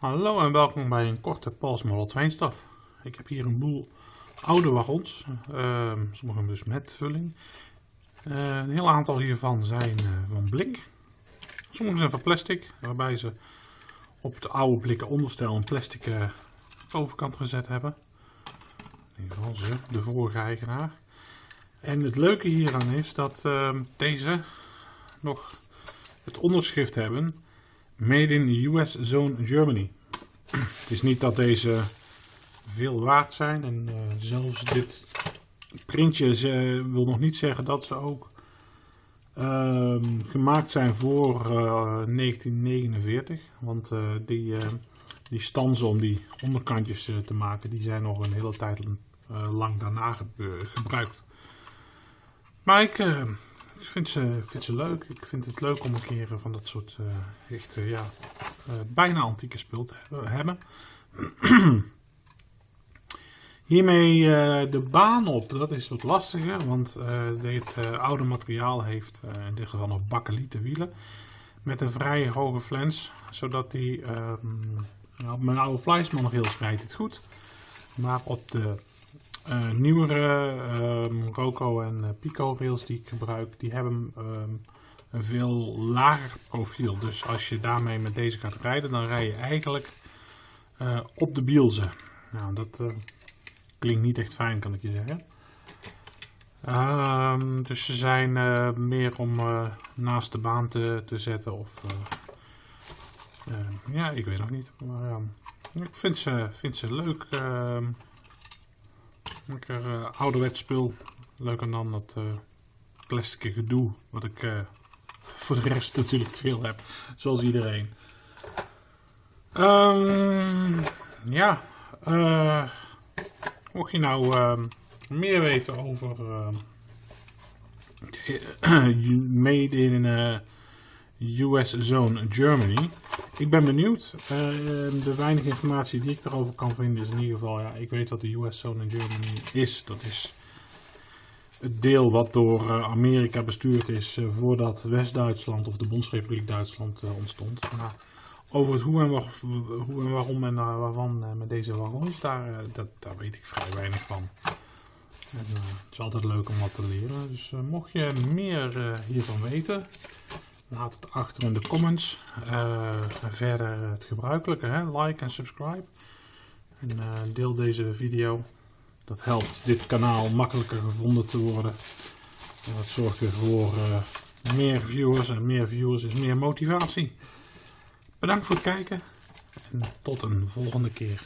Hallo en welkom bij een korte Pals Model. Ik heb hier een boel oude wagons, uh, sommige dus met vulling. Uh, een heel aantal hiervan zijn uh, van blik. Sommige zijn van plastic, waarbij ze op het oude blikken onderstel een plastic overkant gezet hebben. In ieder geval ze, de vorige eigenaar. En het leuke hieraan is dat deze nog het onderschrift hebben Made in US Zone Germany. Het is niet dat deze veel waard zijn en uh, zelfs dit printje ze, wil nog niet zeggen dat ze ook uh, gemaakt zijn voor uh, 1949. Want uh, die, die stanzen om die onderkantjes te maken, die zijn nog een hele tijd lang daarna gebruikt. Maar ik, ik vind ze, vind ze leuk. Ik vind het leuk om een keer van dat soort uh, ja, uh, bijna antieke spul te hebben. Hiermee de baan op, dat is wat lastiger, want dit oude materiaal heeft in dit geval nog bakkelieten wielen. Met een vrij hoge flens, zodat die op mijn oude Fleischmann nog heel rijdt het goed. Maar op de uh, nieuwere um, Roco en uh, Pico rails die ik gebruik, die hebben um, een veel lager profiel. Dus als je daarmee met deze gaat rijden, dan rij je eigenlijk uh, op de bielzen. Nou, dat klinkt niet echt fijn, kan ik je zeggen. Um, dus ze zijn meer om naast de baan te, te zetten of... ja, ik weet nog niet. Maar ik vind ze, vind ze leuk. Lekker uh, ouderwets spul. Leuker dan dat uh, plastic gedoe. Wat ik uh, voor de rest natuurlijk veel heb. Zoals iedereen. Um, ja. mocht je nou ehm, meer weten over Made in US Zone Germany. Ik ben benieuwd. Uh, de weinige informatie die ik erover kan vinden is in ieder geval, ja, ik weet wat de US Zone Germany is. Dat is het deel wat door uh, Amerika bestuurd is uh, voordat West-Duitsland of de Bondsrepubliek Duitsland ontstond. Maar over het hoe en, en waarom en waarvan met deze wagons, daar, dat, daar weet ik vrij weinig van. Het is altijd leuk om wat te leren. Dus mocht je meer hiervan weten, Laat het achter in de comments. Uh, verder het gebruikelijke, hè? like en subscribe. En uh, deel deze video. Dat helpt dit kanaal makkelijker gevonden te worden. En dat zorgt weer voor uh, meer viewers. En meer viewers is meer motivatie. Bedankt voor het kijken. En tot een volgende keer.